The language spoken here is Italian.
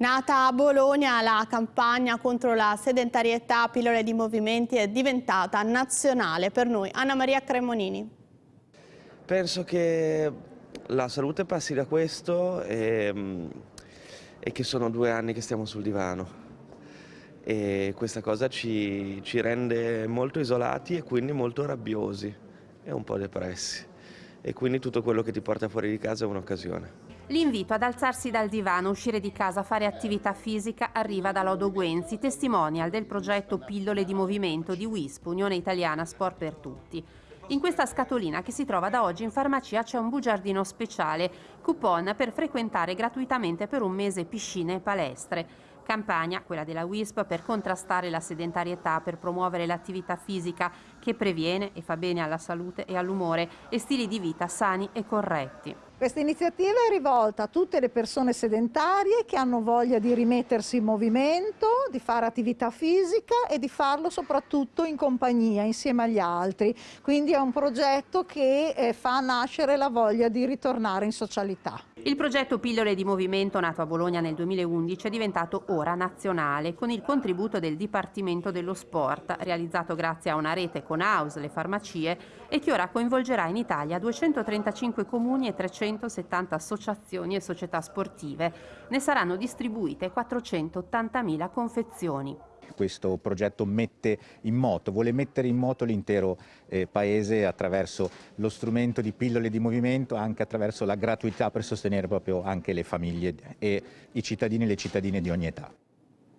Nata a Bologna, la campagna contro la sedentarietà, pillole di movimenti è diventata nazionale per noi. Anna Maria Cremonini. Penso che la salute passi da questo e, mm, e che sono due anni che stiamo sul divano e questa cosa ci, ci rende molto isolati e quindi molto rabbiosi e un po' depressi e quindi tutto quello che ti porta fuori di casa è un'occasione. L'invito ad alzarsi dal divano, uscire di casa, fare attività fisica arriva da Lodo Guenzi, testimonial del progetto Pillole di Movimento di WISP, Unione Italiana Sport per Tutti. In questa scatolina che si trova da oggi in farmacia c'è un bugiardino speciale, coupon per frequentare gratuitamente per un mese piscine e palestre. Campagna, quella della WISP, per contrastare la sedentarietà, per promuovere l'attività fisica che previene e fa bene alla salute e all'umore e stili di vita sani e corretti. Questa iniziativa è rivolta a tutte le persone sedentarie che hanno voglia di rimettersi in movimento, di fare attività fisica e di farlo soprattutto in compagnia, insieme agli altri. Quindi è un progetto che eh, fa nascere la voglia di ritornare in socialità. Il progetto Pillole di Movimento, nato a Bologna nel 2011, è diventato ora nazionale con il contributo del Dipartimento dello Sport, realizzato grazie a una rete con House, le farmacie, e che ora coinvolgerà in Italia 235 comuni e 370 associazioni e società sportive. Ne saranno distribuite 480.000 confezioni questo progetto mette in moto, vuole mettere in moto l'intero eh, paese attraverso lo strumento di pillole di movimento, anche attraverso la gratuità per sostenere proprio anche le famiglie e i cittadini e le cittadine di ogni età.